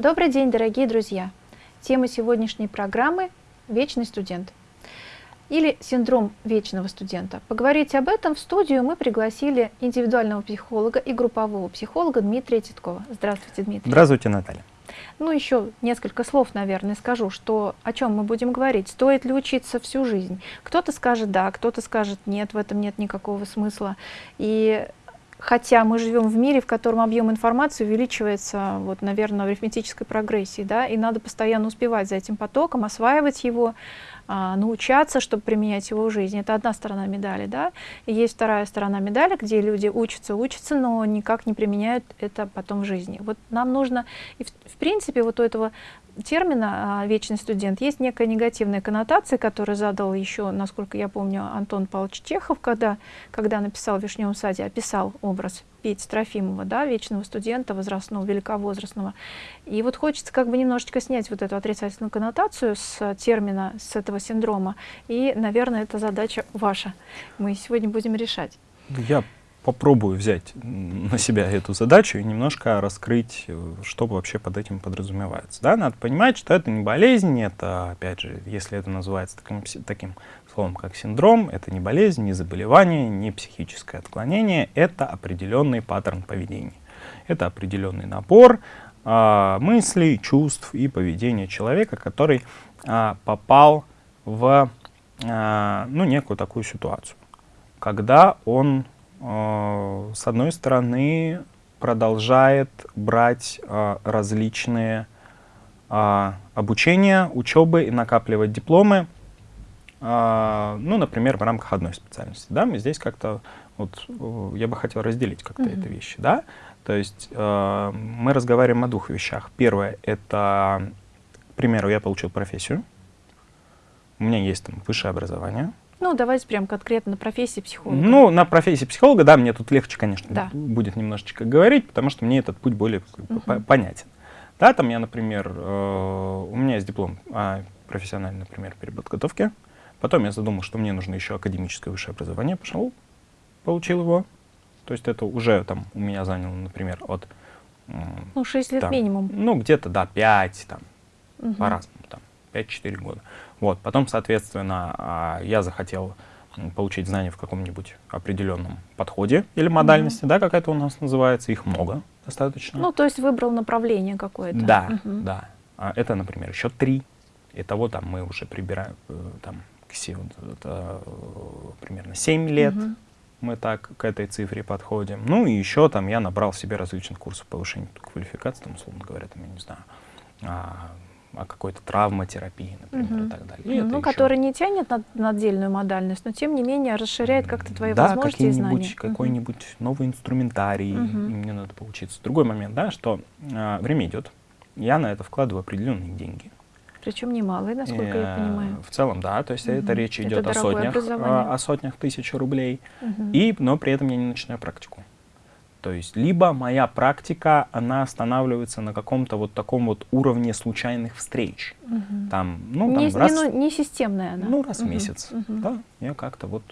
Добрый день, дорогие друзья! Тема сегодняшней программы – «Вечный студент» или синдром вечного студента. Поговорить об этом в студию мы пригласили индивидуального психолога и группового психолога Дмитрия Титкова. Здравствуйте, Дмитрий. Здравствуйте, Наталья. Ну, еще несколько слов, наверное, скажу, что о чем мы будем говорить. Стоит ли учиться всю жизнь? Кто-то скажет да, кто-то скажет нет, в этом нет никакого смысла. И хотя мы живем в мире, в котором объем информации увеличивается, вот, наверное, в арифметической прогрессии, да, и надо постоянно успевать за этим потоком, осваивать его, а, научаться, чтобы применять его в жизни. Это одна сторона медали, да. И есть вторая сторона медали, где люди учатся, учатся, но никак не применяют это потом в жизни. Вот нам нужно, и в, в принципе, вот у этого термина а, «вечный студент» есть некая негативная коннотация, которую задал еще, насколько я помню, Антон Павлович Чехов, когда, когда написал в «Вишневом саде», описал образ Пети Трофимова, да, вечного студента, возрастного, великовозрастного. И вот хочется как бы немножечко снять вот эту отрицательную коннотацию с термина, с этого синдрома. И, наверное, это задача ваша. Мы сегодня будем решать. Я попробую взять на себя эту задачу и немножко раскрыть, э, что вообще под этим подразумевается. Да? Надо понимать, что это не болезнь, это, опять же, если это называется таким, таким словом, как синдром, это не болезнь, не заболевание, не психическое отклонение, это определенный паттерн поведения. Это определенный набор а, мыслей, чувств и поведения человека, который а, попал в а, ну, некую такую ситуацию, когда он с одной стороны, продолжает брать э, различные э, обучения, учебы и накапливать дипломы, ну, например, в рамках одной специальности. Да, мы здесь как-то, вот, я бы хотел разделить как-то mm -hmm. эти вещи. Да? То есть мы разговариваем о двух вещах. Первое, это, к примеру, я получил профессию, у меня есть там высшее образование, ну, давайте прям конкретно на профессии психолога. Ну, на профессии психолога, да, мне тут легче, конечно, да. будет немножечко говорить, потому что мне этот путь более угу. понятен. Да, там я, например, э, у меня есть диплом о профессиональной, например, переподготовке. Потом я задумал, что мне нужно еще академическое высшее образование. Пошел, получил его. То есть это уже там у меня заняло, например, от... Ну, 6 лет там, минимум. Ну, где-то, да, 5, там, угу. по-разному, там, 5-4 года. Вот. Потом, соответственно, а, я захотел получить знания в каком-нибудь определенном подходе или модальности, mm -hmm. да, как это у нас называется, их много достаточно. Ну, то есть выбрал направление какое-то. Да, mm -hmm. да. А это, например, еще три. Итого там мы уже прибираем, э, там, к это, примерно 7 лет. Mm -hmm. Мы так к этой цифре подходим. Ну и еще там я набрал себе различных курсов повышения квалификации, там, условно говоря, там, я не знаю, а, о какой-то травматерапии, например, угу. и так далее. И ну, который не тянет на, на отдельную модальность, но тем не менее расширяет как-то твои да, возможности и знания. какой-нибудь угу. новый инструментарий, угу. мне надо поучиться. Другой момент, да, что э, время идет, я на это вкладываю определенные деньги. Причем немалые, насколько я понимаю. В целом, да, то есть угу. это речь идет это о сотнях, о, о сотнях тысяч рублей, угу. и, но при этом я не начинаю практику. То есть либо моя практика, она останавливается на каком-то вот таком вот уровне случайных встреч. Угу. Там, ну, там не, раз, не, ну, не системная она. Ну, раз угу. в месяц. Угу. Да, я как-то вот...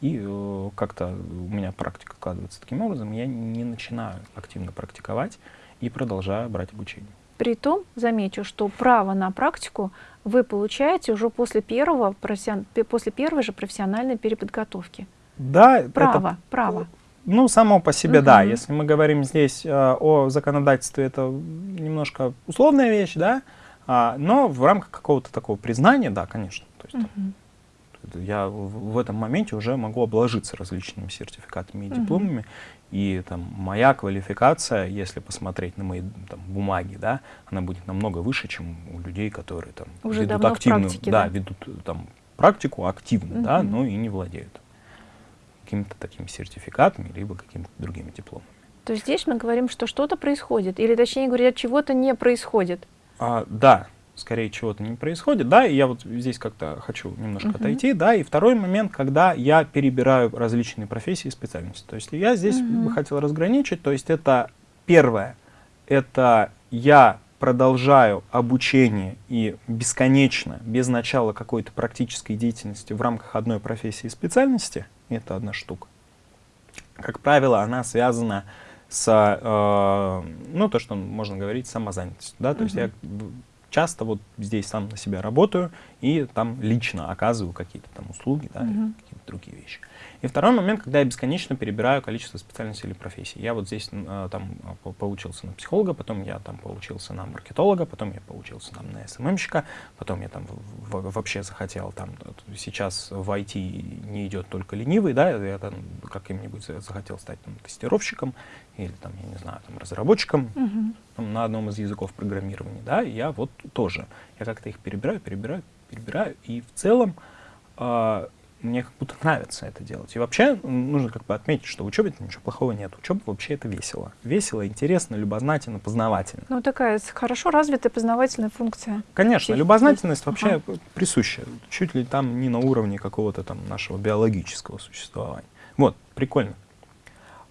И э, как-то у меня практика складывается таким образом, я не начинаю активно практиковать и продолжаю брать обучение. Притом, замечу, что право на практику вы получаете уже после, первого, после первой же профессиональной переподготовки. Да, право, это, право. Ну, само по себе, угу. да. Если мы говорим здесь э, о законодательстве, это немножко условная вещь, да, а, но в рамках какого-то такого признания, да, конечно. То есть, угу. Я в, этом моменте уже могу обложиться различными сертификатами и дипломами, угу. и там, моя квалификация, если посмотреть на мои там, бумаги, да, она будет намного выше, чем у людей, которые там, уже ведут активную, практике, да, да? ведут там, практику активно, угу. да, но и не владеют какими-то такими сертификатами, либо какими-то другими дипломами. То есть здесь мы говорим, что что-то происходит, или точнее говоря, чего-то не происходит. А, да, скорее чего-то не происходит, да, и я вот здесь как-то хочу немножко uh -huh. отойти, да, и второй момент, когда я перебираю различные профессии и специальности. То есть я здесь uh -huh. бы хотел разграничить, то есть это первое, это я продолжаю обучение и бесконечно, без начала какой-то практической деятельности в рамках одной профессии и специальности – это одна штука. Как правило, она связана с, э, ну, то, что можно говорить, самозанятость, да, то uh -huh. есть я часто вот здесь сам на себя работаю и там лично оказываю какие-то там услуги, да, uh -huh. какие-то другие вещи. И второй момент, когда я бесконечно перебираю количество специальностей или профессий. Я вот здесь э, там поучился на психолога, потом я там поучился на маркетолога, потом я поучился там на СММщика, потом я там вообще захотел там, сейчас в IT не идет только ленивый, да, я там каким-нибудь захотел стать там, тестировщиком или там, я не знаю, там разработчиком uh -huh. там, на одном из языков программирования, да, и я вот тоже, я как-то их перебираю, перебираю, перебираю, и в целом э, мне как будто нравится это делать. И вообще нужно как бы отметить, что в учебе ничего плохого нет. Учеба вообще это весело. Весело, интересно, любознательно, познавательно. Ну, такая хорошо развитая познавательная функция. Конечно, Психи... любознательность вообще ага. присуща. Чуть ли там не на уровне какого-то там нашего биологического существования. Вот, прикольно.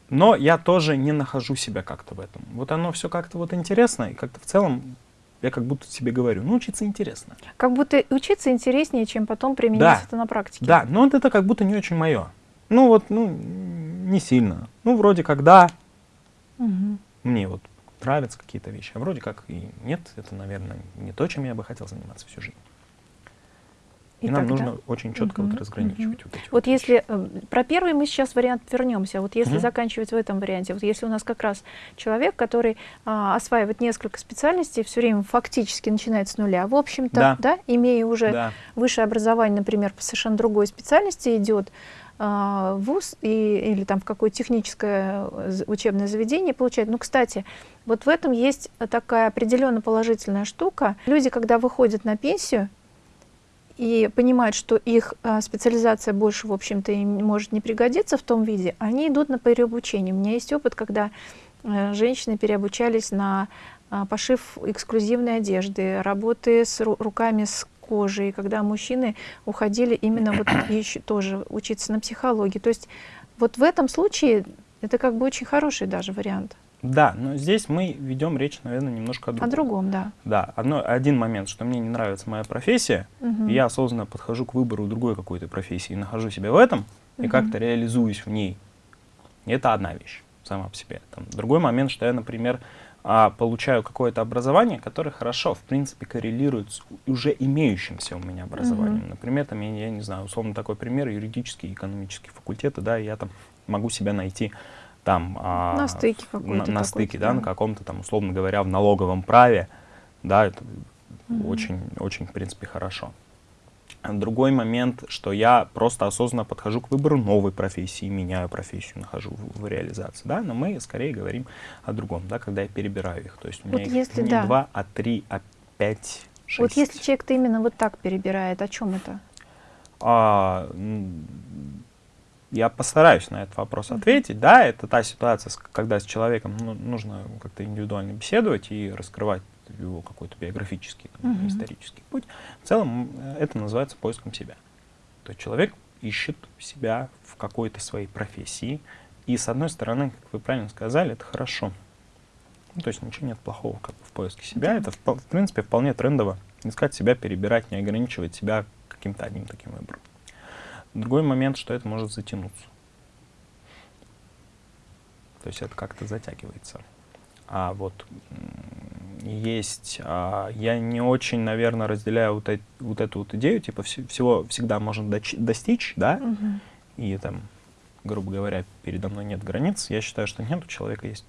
Но я тоже не нахожу себя как-то в этом. Вот оно все как-то вот интересно, и как-то в целом я как будто себе говорю, ну, учиться интересно. Как будто учиться интереснее, чем потом применить да, это на практике. Да, но вот это как будто не очень мое. Ну, вот, ну, не сильно. Ну, вроде как да, угу. мне вот нравятся какие-то вещи, а вроде как и нет, это, наверное, не то, чем я бы хотел заниматься всю жизнь. И, и нам тогда... нужно очень четко угу, вот разграничивать угу. вот эти Вот, вот если э, про первый мы сейчас вариант вернемся, вот если угу. заканчивать в этом варианте, вот если у нас как раз человек, который а, осваивает несколько специальностей, все время фактически начинает с нуля, в общем-то, да. да, имея уже да. высшее образование, например, по совершенно другой специальности идет, а, в ВУЗ и, или там в какое техническое э, учебное заведение получает. Ну, кстати, вот в этом есть такая определенно положительная штука. Люди, когда выходят на пенсию, и понимают, что их а, специализация больше, в общем-то, им может не пригодиться в том виде, они идут на переобучение. У меня есть опыт, когда а, женщины переобучались на а, пошив эксклюзивной одежды, работы с ру руками с кожей, когда мужчины уходили именно вот еще тоже учиться на психологии. То есть вот в этом случае это как бы очень хороший даже вариант. Да, но здесь мы ведем речь, наверное, немножко о другом. О другом, да. Да, одно, один момент, что мне не нравится моя профессия, угу. и я осознанно подхожу к выбору другой какой-то профессии, и нахожу себя в этом, угу. и как-то реализуюсь в ней. Это одна вещь сама по себе. Там, другой момент, что я, например, а, получаю какое-то образование, которое хорошо, в принципе, коррелирует с уже имеющимся у меня образованием. Mm Например, там, я, я не знаю, условно такой пример, юридический, экономический факультеты, да, и я там могу себя найти там а, на стыке, на, на стыке, да, да, на каком-то там, условно говоря, в налоговом праве, да, это угу. очень, очень, в принципе, хорошо. Другой момент, что я просто осознанно подхожу к выбору новой профессии, меняю профессию, нахожу в, в реализации, да, но мы скорее говорим о другом, да, когда я перебираю их, то есть у меня вот их если, не да. два, а три, а пять, шесть. Вот если человек-то именно вот так перебирает, о чем это? А, я постараюсь на этот вопрос ответить. Да, это та ситуация, когда с человеком ну, нужно как-то индивидуально беседовать и раскрывать его какой-то биографический, там, -huh. исторический путь. В целом э, это называется поиском себя. То есть человек ищет себя в какой-то своей профессии. И с одной стороны, как вы правильно сказали, это хорошо. Ну, то есть ничего нет плохого как бы, в поиске себя. Это, в, в принципе, вполне трендово. Искать себя, перебирать, не ограничивать себя каким-то одним таким выбором. Другой момент, что это может затянуться. То есть это как-то затягивается. А вот есть, а, я не очень, наверное, разделяю вот, э, вот эту вот идею, типа вс всего всегда можно достичь, да, угу. и там, грубо говоря, передо мной нет границ. Я считаю, что нет, у человека есть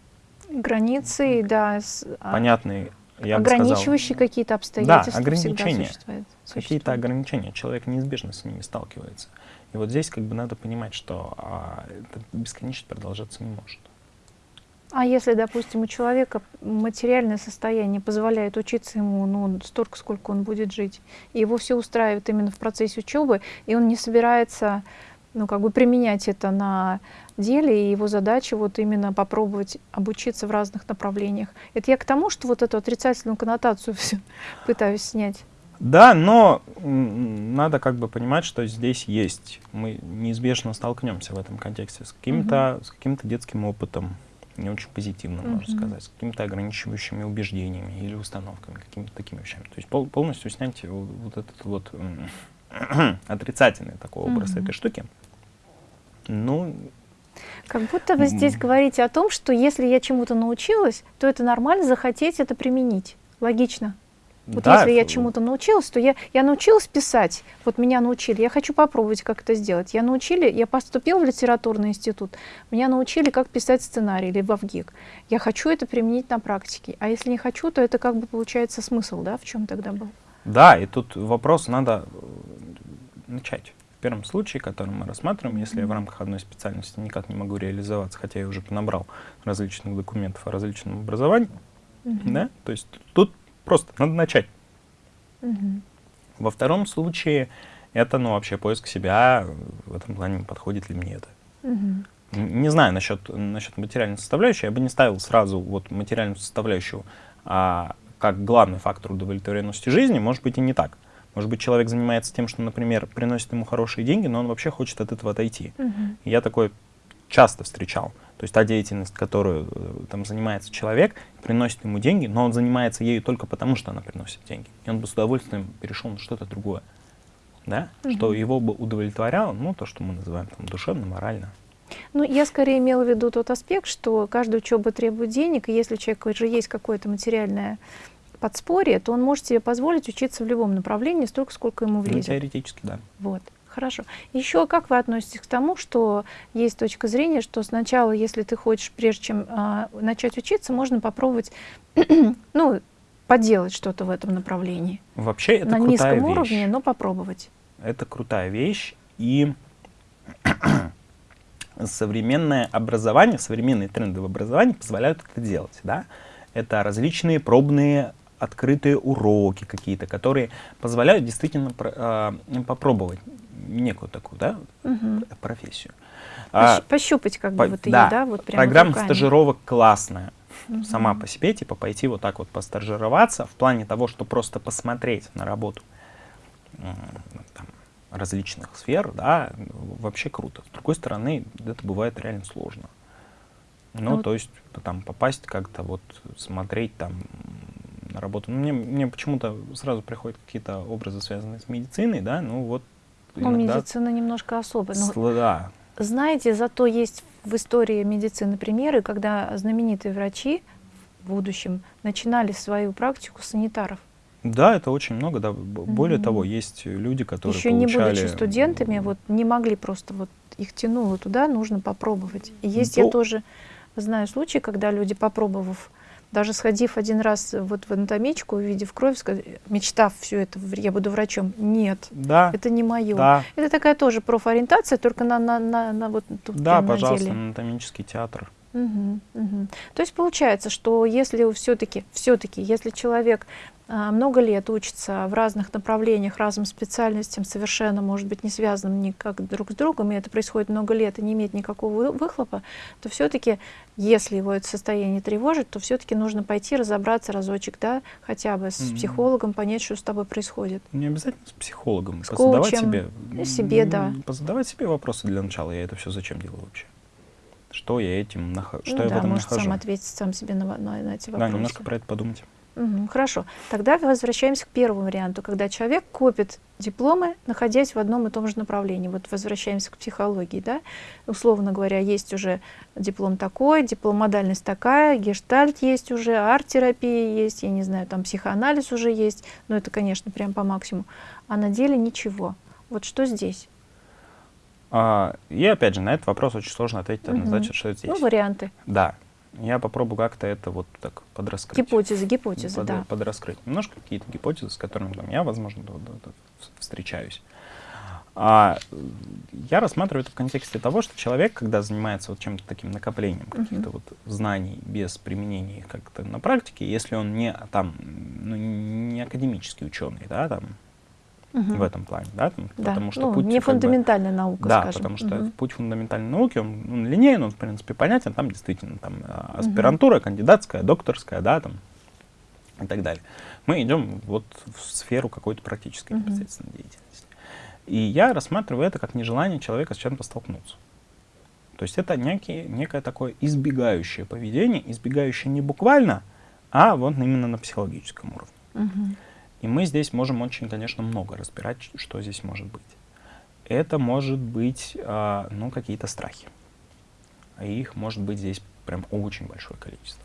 границы, да, с, а, понятные, я ограничивающие какие-то обстоятельства. Да, ограничения, какие-то ограничения. Человек неизбежно с ними сталкивается. И вот здесь как бы надо понимать, что а, это бесконечно продолжаться не может. А если, допустим, у человека материальное состояние позволяет учиться ему ну, столько, сколько он будет жить, и его все устраивает именно в процессе учебы, и он не собирается ну, как бы применять это на деле, и его задача вот именно попробовать обучиться в разных направлениях. Это я к тому, что вот эту отрицательную коннотацию все пытаюсь снять. Да, но надо как бы понимать, что здесь есть, мы неизбежно столкнемся в этом контексте с каким-то угу. каким детским опытом, не очень позитивным, угу. можно сказать, с какими-то ограничивающими убеждениями или установками, какими-то такими вещами. То есть пол, полностью снять вот, вот этот вот отрицательный такой образ угу. этой штуки, ну, Как будто вы здесь говорите о том, что если я чему-то научилась, то это нормально захотеть это применить. Логично. Вот да, если я чему-то научилась, то я, я научилась писать, вот меня научили, я хочу попробовать, как это сделать. Я научили, я поступила в литературный институт, меня научили, как писать сценарий или в. Я хочу это применить на практике. А если не хочу, то это как бы получается смысл, да, в чем тогда был? Да, и тут вопрос надо э, начать. В первом случае, который мы рассматриваем, если я в рамках одной специальности никак не могу реализоваться, хотя я уже понабрал различных документов о различном образовании, mm -hmm. да, то есть тут Просто надо начать. Угу. Во втором случае это, ну, вообще поиск себя, в этом плане подходит ли мне это. Угу. Не знаю насчет, насчет материальной составляющей, я бы не ставил сразу вот материальную составляющую а, как главный фактор удовлетворенности жизни, может быть и не так. Может быть, человек занимается тем, что, например, приносит ему хорошие деньги, но он вообще хочет от этого отойти. Угу. я такое часто встречал. То есть та деятельность, которую э, там занимается человек, приносит ему деньги, но он занимается ею только потому, что она приносит деньги. И он бы с удовольствием перешел на что-то другое. Да? Угу. Что его бы удовлетворяло, ну, то, что мы называем там, душевно, морально. Ну, я скорее имела в виду тот аспект, что каждая учеба требует денег, и если у человека уже есть какое-то материальное подспорье, то он может себе позволить учиться в любом направлении столько, сколько ему влезет. Ну, теоретически, да. Вот. Хорошо. Еще как вы относитесь к тому, что есть точка зрения, что сначала, если ты хочешь, прежде чем а, начать учиться, можно попробовать, ну, поделать что-то в этом направлении. Вообще это На крутая низком вещь. уровне, но попробовать. Это крутая вещь. И современное образование, современные тренды в образовании позволяют это делать. Да? Это различные пробные открытые уроки какие-то, которые позволяют действительно э, попробовать некую такую, да, угу. профессию. А, Пощупать как бы по, вот да, ее, да, вот прямо Программа руками. стажировок классная. Угу. Сама по себе, типа пойти вот так вот постажироваться в плане того, что просто посмотреть на работу там, различных сфер, да, вообще круто. С другой стороны, это бывает реально сложно. Ну, ну то есть там попасть как-то вот смотреть там на работу. Ну, мне, мне почему-то сразу приходят какие-то образы, связанные с медициной, да, ну вот ну, медицина немножко особая. Но, да. Знаете, зато есть в истории медицины примеры, когда знаменитые врачи в будущем начинали свою практику санитаров. Да, это очень много. Да. Более mm -hmm. того, есть люди, которые Еще получали... не будучи студентами, вот не могли просто, вот их тянуло туда, нужно попробовать. И есть, ну, я тоже знаю случаи, когда люди, попробовав даже сходив один раз вот в анатомичку, увидев кровь, мечтав все это, я буду врачом, нет, да, это не мое. Да. Это такая тоже профориентация, только на, на, на, на вот тут Да, пожалуйста, деле. анатомический театр. Угу, угу. То есть получается, что если все-таки, все-таки, если человек много лет учится в разных направлениях, разным специальностям, совершенно, может быть, не связанным никак друг с другом, и это происходит много лет и не имеет никакого выхлопа, то все-таки, если его это состояние тревожит, то все-таки нужно пойти разобраться разочек, да, хотя бы с mm -hmm. психологом, понять, что с тобой происходит. Не обязательно с психологом, с коучем, себе, себе, да. Позадавать себе вопросы для начала, я это все зачем делаю вообще? Что я этим нахожу? Что ну, я да, в этом может нахожу? сам ответить сам себе на, на, на эти вопросы. Да, немножко про это подумать. Угу, хорошо. Тогда возвращаемся к первому варианту, когда человек копит дипломы, находясь в одном и том же направлении. Вот возвращаемся к психологии, да? Условно говоря, есть уже диплом такой, дипломодальность такая, гештальт есть уже, арт-терапия есть, я не знаю, там психоанализ уже есть, но это, конечно, прям по максимуму. А на деле ничего. Вот что здесь? А, и опять же, на этот вопрос очень сложно ответить однозначно, угу. что здесь. Ну, варианты. Да. Я попробую как-то это вот так подраскрыть. Гипотезы, гипотезы, Под, да. Подраскрыть. Немножко какие-то гипотезы, с которыми там, я, возможно, встречаюсь. А, я рассматриваю это в контексте того, что человек, когда занимается вот чем-то таким накоплением uh -huh. каких-то вот знаний без применения их как-то на практике, если он не там, ну, не академический ученый, да, там, угу. в этом плане, да, там, да. потому что ну, путь не фундаментальная бы, наука, да, скажем. потому что угу. путь фундаментальной науки, он, он линейный, он в принципе понятен, там действительно там аспирантура, угу. кандидатская, докторская, да, там и так далее. Мы идем вот в сферу какой-то практической угу. непосредственно деятельности. И я рассматриваю это как нежелание человека с чем-то столкнуться. То есть это некий, некое такое избегающее поведение, избегающее не буквально, а вот именно на психологическом уровне. Угу. И мы здесь можем очень, конечно, много разбирать, что здесь может быть. Это может быть, э, ну, какие-то страхи. а их может быть здесь прям очень большое количество.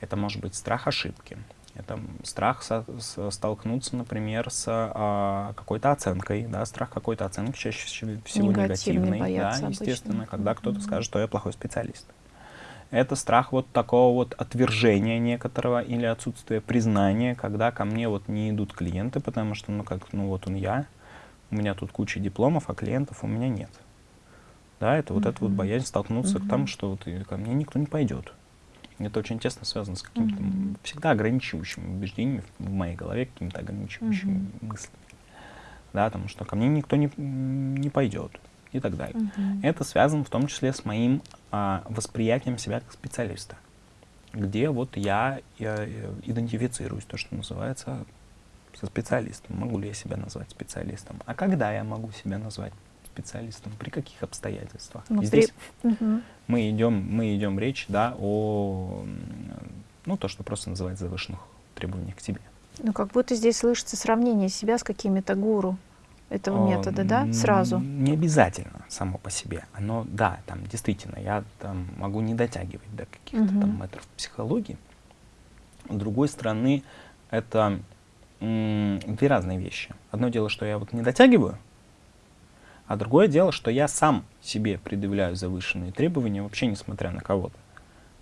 Это может быть страх ошибки, это страх со, с, столкнуться, например, с а, какой-то оценкой, да, страх какой-то оценки чаще всего негативный, да, естественно, обычно. когда кто-то mm -hmm. скажет, что я плохой специалист. Это страх вот такого вот отвержения некоторого или отсутствия признания, когда ко мне вот не идут клиенты, потому что, ну как, ну вот он я, у меня тут куча дипломов, а клиентов у меня нет. Да, это вот mm -hmm. это вот боязнь столкнуться mm -hmm. к тому, что вот ко мне никто не пойдет. Это очень тесно связано с какими-то mm -hmm. всегда ограничивающими убеждениями в моей голове, какими-то ограничивающими mm -hmm. мыслями. Да, потому что ко мне никто не, не пойдет и так далее. Mm -hmm. Это связано в том числе с моим а, восприятием себя как специалиста, где вот я, я идентифицируюсь, то, что называется, со специалистом. Могу ли я себя назвать специалистом? А когда я могу себя назвать специалистом? При каких обстоятельствах? Ну, здесь при... угу. мы идем, мы идем речь, да, о, ну, то, что просто называется завышенных требованиях к тебе. Ну, как будто здесь слышится сравнение себя с какими-то гуру этого метода, да, сразу? Не обязательно само по себе. Оно, да, там действительно, я там могу не дотягивать до каких-то угу. там метров психологии. С другой стороны, это две разные вещи. Одно дело, что я вот не дотягиваю, а другое дело, что я сам себе предъявляю завышенные требования, вообще несмотря на кого-то.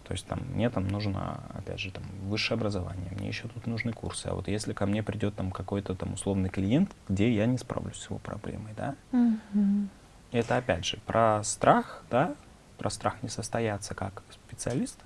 То есть там, мне там нужно, опять же, там, высшее образование, мне еще тут нужны курсы. А вот если ко мне придет там какой-то там условный клиент, где я не справлюсь с его проблемой, да? -hmm. Это опять же про страх, да, про страх не состояться как специалист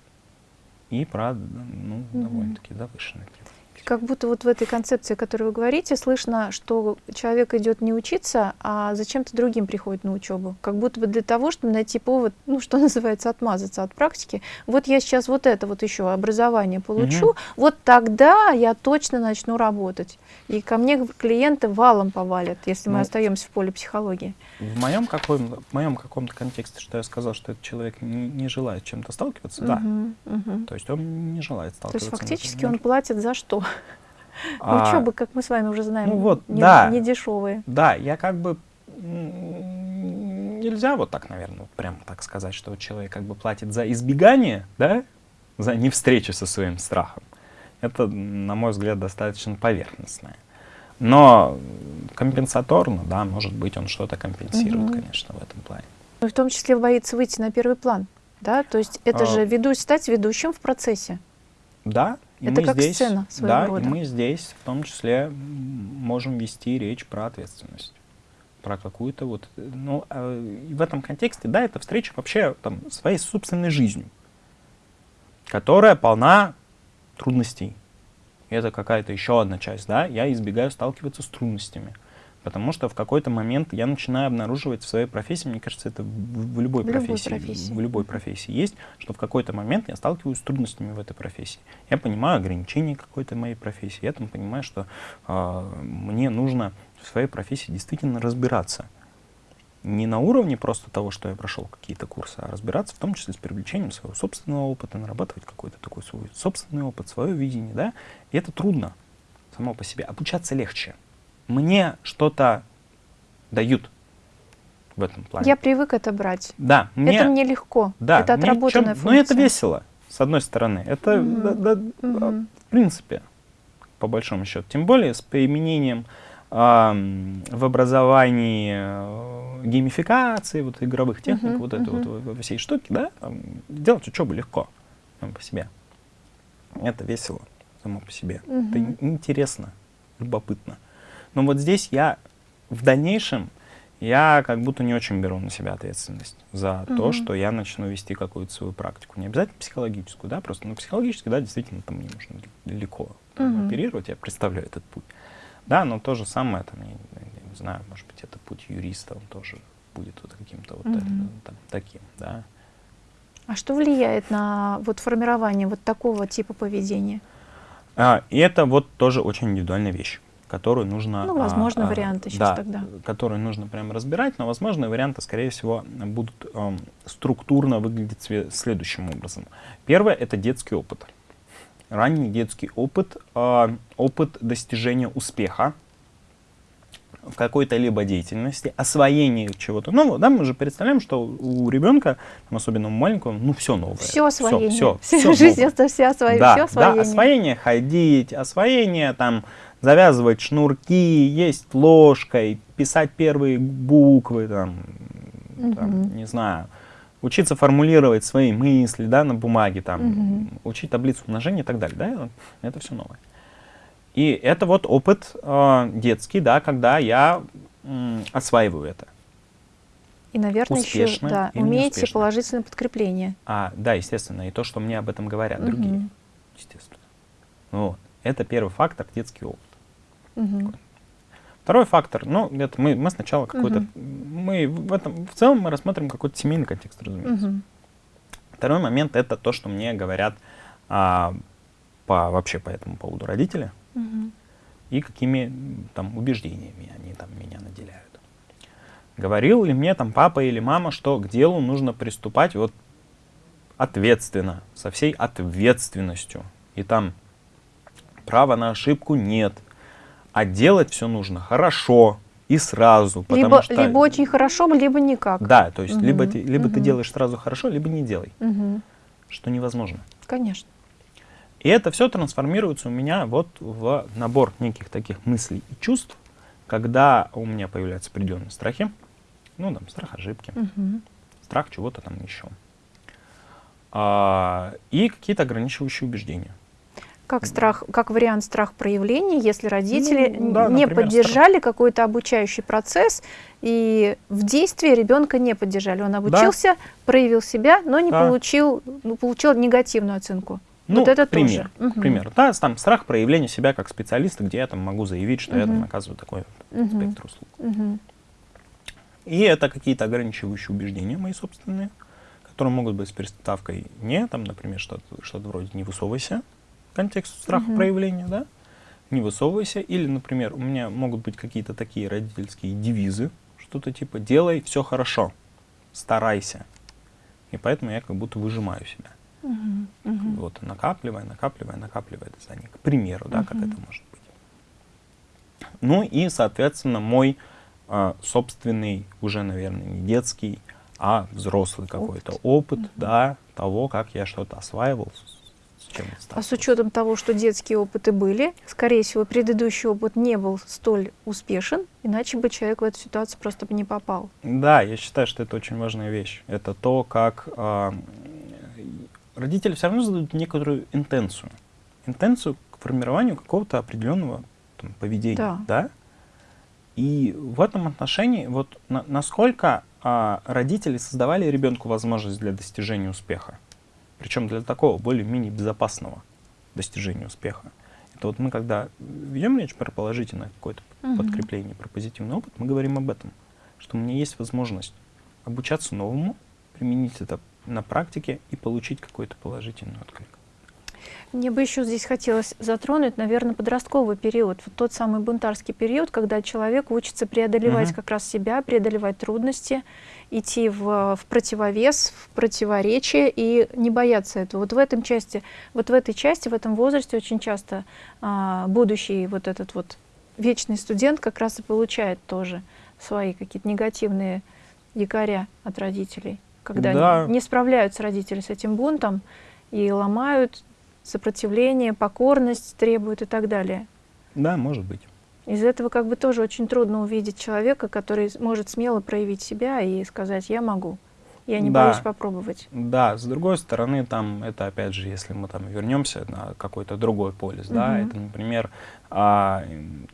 и про, ну, -hmm. довольно-таки завышенные требования. Как будто вот в этой концепции, о которой вы говорите, слышно, что человек идет не учиться, а зачем-то другим приходит на учебу. Как будто бы для того, чтобы найти повод, ну, что называется, отмазаться от практики. Вот я сейчас вот это вот еще образование получу, угу. вот тогда я точно начну работать. И ко мне клиенты валом повалят, если ну, мы остаемся в поле психологии. В моем, каком, в моем каком-то контексте, что я сказал, что этот человек не, не желает чем-то сталкиваться, угу, да. Угу. То есть он не желает сталкиваться. То есть фактически он платит за что? А, Учебы, как мы с вами уже знаем, ну вот, не, да, не дешевые. Да, я как бы нельзя вот так, наверное, вот прямо так сказать, что человек как бы платит за избегание, да, за не встречу со своим страхом. Это, на мой взгляд, достаточно поверхностное. Но компенсаторно, да, может быть, он что-то компенсирует, угу. конечно, в этом плане. Ну, в том числе боится выйти на первый план, да? То есть это а, же веду, стать ведущим в процессе. Да, и Это как здесь, сцена своего да, рода. и мы здесь в том числе можем вести речь про ответственность. Про какую-то вот... Ну, э, в этом контексте, да, это встреча вообще там, своей собственной жизнью, которая полна трудностей. И это какая-то еще одна часть, да, я избегаю сталкиваться с трудностями. Потому что в какой-то момент я начинаю обнаруживать в своей профессии, мне кажется, это в, в любой, в профессии, любой профессии, в любой профессии есть, что в какой-то момент я сталкиваюсь с трудностями в этой профессии. Я понимаю ограничения какой-то моей профессии, я там понимаю, что э, мне нужно в своей профессии действительно разбираться. Не на уровне просто того, что я прошел какие-то курсы, а разбираться в том числе с привлечением своего собственного опыта, нарабатывать какой-то такой свой собственный опыт, свое видение, да, и это трудно само по себе. Обучаться легче мне что-то дают в этом плане. Я привык это брать. Да. Мне, это мне легко. Да, это отработанная чем, функция. Ну, это весело, с одной стороны. Это, mm -hmm. да, да, mm -hmm. в принципе, по большому счету. Тем более с применением в образовании э, геймификации, вот игровых техник, mm -hmm. вот этой mm -hmm. вот всей штуки, да, делать учебу легко само по себе. Это весело само по себе. Mm -hmm. Это интересно, любопытно. Но вот здесь я в дальнейшем, я как будто не очень беру на себя ответственность за угу. то, что я начну вести какую-то свою практику. Не обязательно психологическую, да, просто, ну, психологически, да, действительно, там мне нужно далеко там, угу. оперировать, я представляю этот путь. Да, но то же самое, там, я, я не знаю, может быть, это путь юриста, он тоже будет вот каким-то вот угу. там, таким, да. А что влияет на вот формирование вот такого типа поведения? А, и это вот тоже очень индивидуальная вещь которую нужно... Ну, возможно, а, варианты сейчас да, тогда. которую нужно прям разбирать, но возможные варианты, скорее всего, будут э, структурно выглядеть следующим образом. Первое — это детский опыт. Ранний детский опыт, э, опыт достижения успеха, в какой-то либо деятельности, освоении чего-то. Ну, да, мы же представляем, что у ребенка, особенно у маленького, ну, все новое. Все освоение. Все, все, все, жизнь это все освоение. Да, все освоение. да, освоение ходить, освоение там завязывать шнурки, есть ложкой, писать первые буквы, там, угу. там не знаю, учиться формулировать свои мысли, да, на бумаге, там, угу. учить таблицу умножения и так далее, да, это все новое. И это вот опыт э, детский, да, когда я э, осваиваю это. И, наверное, успешно еще да, умеете неуспешно. положительное подкрепление. А, да, естественно, и то, что мне об этом говорят угу. другие, естественно. Вот. Это первый фактор, детский опыт. Угу. Второй фактор, ну, это мы, мы сначала какой-то, угу. мы в этом, в целом мы рассмотрим какой-то семейный контекст, разумеется. Угу. Второй момент это то, что мне говорят а, по, вообще по этому поводу родители угу. и какими там убеждениями они там меня наделяют. Говорил ли мне там папа или мама, что к делу нужно приступать вот ответственно, со всей ответственностью. И там права на ошибку нет. А делать все нужно хорошо и сразу. Либо, что, либо очень хорошо, либо никак. Да, то есть угу. либо, ты, либо угу. ты делаешь сразу хорошо, либо не делай. Угу. Что невозможно. Конечно. И это все трансформируется у меня вот в набор неких таких мыслей и чувств, когда у меня появляются определенные страхи, ну там страх ошибки, угу. страх чего-то там еще, а, и какие-то ограничивающие убеждения. Как страх, как вариант страх проявления, если родители ну, да, не например, поддержали какой-то обучающий процесс и в действии ребенка не поддержали. Он обучился, да. проявил себя, но не да. получил, ну, получил негативную оценку. Ну, вот это пример, тоже. Угу. пример. Да, там страх проявления себя как специалиста, где я там могу заявить, что угу. я там оказываю такой угу. спектр услуг. Угу. И это какие-то ограничивающие убеждения мои собственные, которые могут быть с переставкой не, там, например, что-то что, -то, вроде «не высовывайся», контекст страха угу. проявления, да, не высовывайся. Или, например, у меня могут быть какие-то такие родительские девизы, что-то типа «делай все хорошо, старайся». И поэтому я как будто выжимаю себя. Угу, угу. Вот, накапливая, накапливая, накапливая это знание. К примеру, да, угу. как это может быть. Ну и, соответственно, мой э, собственный, уже, наверное, не детский, а взрослый какой-то опыт, опыт угу. да, того, как я что-то осваивал, чем А с учетом того, что детские опыты были, скорее всего, предыдущий опыт не был столь успешен, иначе бы человек в эту ситуацию просто бы не попал. Да, я считаю, что это очень важная вещь. Это то, как э, родители все равно задают некоторую интенцию. Интенцию к формированию какого-то определенного там, поведения. Да. да? И в этом отношении, вот на, насколько а, родители создавали ребенку возможность для достижения успеха. Причем для такого более-менее безопасного достижения успеха. Это вот мы, когда ведем речь про положительное какое-то угу. подкрепление, про позитивный опыт, мы говорим об этом, что у меня есть возможность обучаться новому, применить это на практике и получить какой-то положительный отклик. Мне бы еще здесь хотелось затронуть, наверное, подростковый период, вот тот самый бунтарский период, когда человек учится преодолевать угу. как раз себя, преодолевать трудности, идти в, в противовес, в противоречие и не бояться этого. Вот в этом части, вот в этой части, в этом возрасте очень часто а, будущий вот этот вот вечный студент как раз и получает тоже свои какие-то негативные якоря от родителей, когда да. не, не справляются родители с этим бунтом и ломают сопротивление, покорность требует и так далее. Да, может быть. Из этого как бы тоже очень трудно увидеть человека, который может смело проявить себя и сказать «я могу». Я не да, боюсь попробовать. Да, с другой стороны, там это опять же, если мы там вернемся на какой-то другой полис, угу. да, это, например, а,